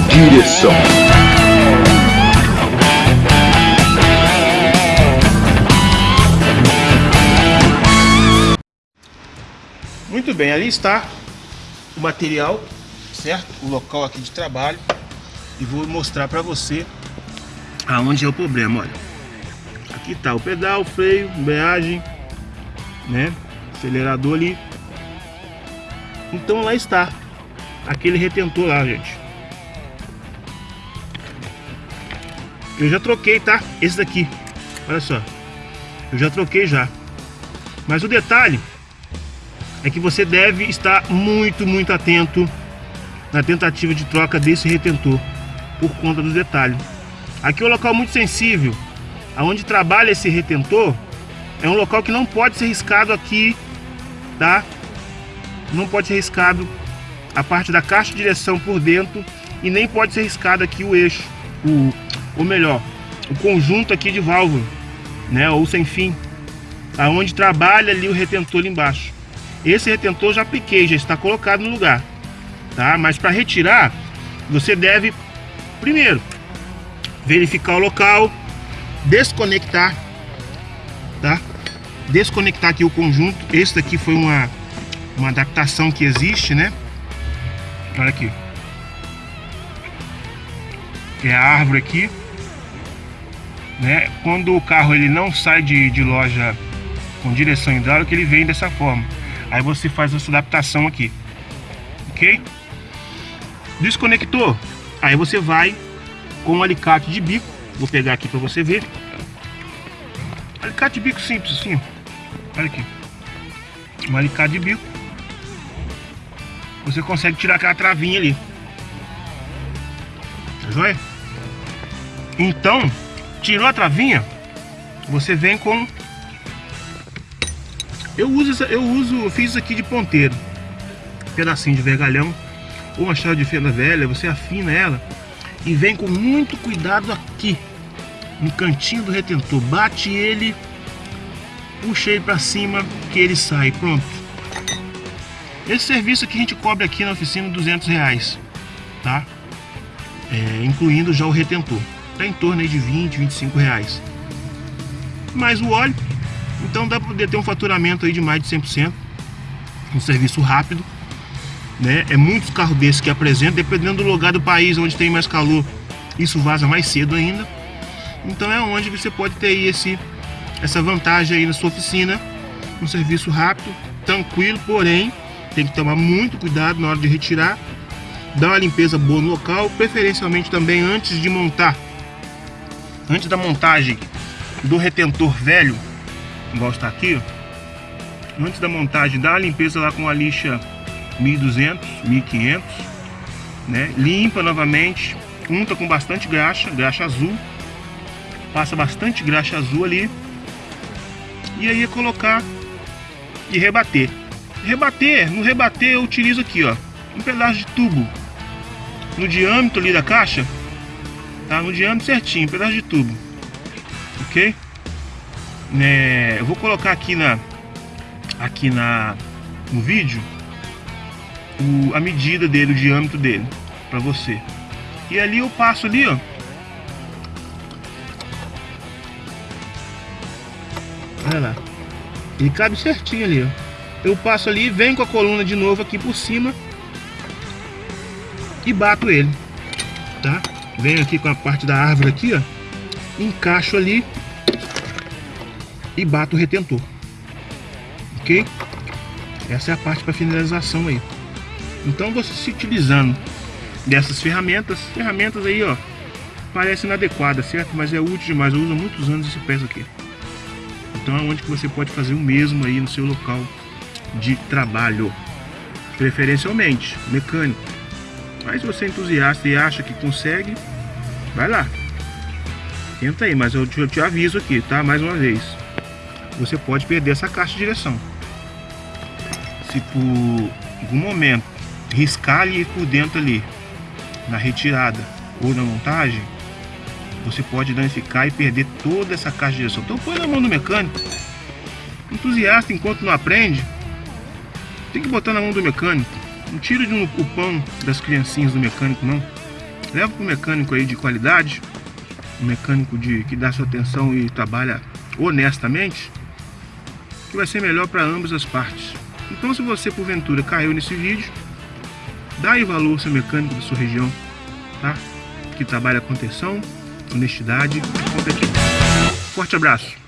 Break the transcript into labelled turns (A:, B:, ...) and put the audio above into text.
A: direção.
B: Muito bem, ali está o material, certo? O local aqui de trabalho. E vou mostrar para você aonde é o problema, olha. Aqui está o pedal, freio, embreagem, né? Acelerador ali. Então lá está aquele retentor lá, gente. Eu já troquei, tá? Esse daqui. Olha só. Eu já troquei já. Mas o detalhe é que você deve estar muito, muito atento na tentativa de troca desse retentor por conta do detalhe. Aqui é um local muito sensível, aonde trabalha esse retentor, é um local que não pode ser riscado aqui, tá? Não pode ser riscado a parte da caixa de direção por dentro e nem pode ser riscado aqui o eixo, o, ou melhor, o conjunto aqui de válvula, né? Ou sem fim, aonde trabalha ali o retentor ali embaixo. Esse retentor já apliquei, já está colocado no lugar, tá? Mas para retirar, você deve primeiro verificar o local, desconectar, tá? Desconectar aqui o conjunto. Esse daqui foi uma uma adaptação que existe, né? Olha aqui. É a árvore aqui. Né? Quando o carro ele não sai de, de loja com direção hidráulica, ele vem dessa forma. Aí você faz essa adaptação aqui. Ok? Desconectou. Aí você vai com um alicate de bico. Vou pegar aqui para você ver. Alicate de bico simples assim. Olha aqui. Um alicate de bico. Você consegue tirar aquela travinha ali. Tá joia? Então, tirou a travinha, você vem com eu uso, eu uso, fiz isso aqui de ponteiro. pedacinho de vergalhão ou uma chave de fenda velha, você afina ela e vem com muito cuidado aqui no cantinho do retentor. Bate ele, puxa ele para cima que ele sai. Pronto. Esse serviço aqui a gente cobre aqui na oficina 200 reais, tá? É, incluindo já o retentor. Tá em torno de 20, 25 reais. Mais o óleo então dá para poder ter um faturamento aí de mais de 100%. Um serviço rápido. Né? É muitos carros desses que apresentam, dependendo do lugar do país onde tem mais calor, isso vaza mais cedo ainda. Então é onde você pode ter esse, essa vantagem aí na sua oficina. Um serviço rápido, tranquilo, porém tem que tomar muito cuidado na hora de retirar. Dar uma limpeza boa no local, preferencialmente também antes de montar. Antes da montagem do retentor velho, igual está aqui, antes da montagem, dá a limpeza lá com a lixa 1200, 1500, né? Limpa novamente, unta com bastante graxa, graxa azul, passa bastante graxa azul ali, e aí é colocar e rebater. Rebater, no rebater eu utilizo aqui, ó, um pedaço de tubo no diâmetro ali da caixa, tá? No diâmetro certinho, um pedaço de tubo, ok? né, eu vou colocar aqui na aqui na no vídeo o, a medida dele, o diâmetro dele para você. E ali eu passo ali, ó. Olha lá. Ele cabe certinho ali, ó. Eu passo ali, venho com a coluna de novo aqui por cima e bato ele, tá? Venho aqui com a parte da árvore aqui, ó. Encaixo ali e bato o retentor. Ok? Essa é a parte para finalização aí. Então você se utilizando dessas ferramentas, ferramentas aí ó, parece inadequada, certo? Mas é útil demais, eu uso muitos anos esse peso aqui. Então é onde que você pode fazer o mesmo aí no seu local de trabalho. Preferencialmente, mecânico. Mas se você é entusiasta e acha que consegue, vai lá. Tenta aí, mas eu te, eu te aviso aqui, tá? Mais uma vez você pode perder essa caixa de direção. Se por algum momento riscar ali por dentro ali, na retirada ou na montagem, você pode danificar e perder toda essa caixa de direção. Então põe na mão do mecânico. Entusiasta enquanto não aprende, tem que botar na mão do mecânico. Não tira de um, o pão das criancinhas do mecânico não. leva para um mecânico aí de qualidade, um mecânico de, que dá sua atenção e trabalha honestamente, que vai ser melhor para ambas as partes. Então se você porventura caiu nesse vídeo, dá aí valor ao seu mecânico da sua região, tá? Que trabalha com atenção, honestidade e competência. Forte abraço!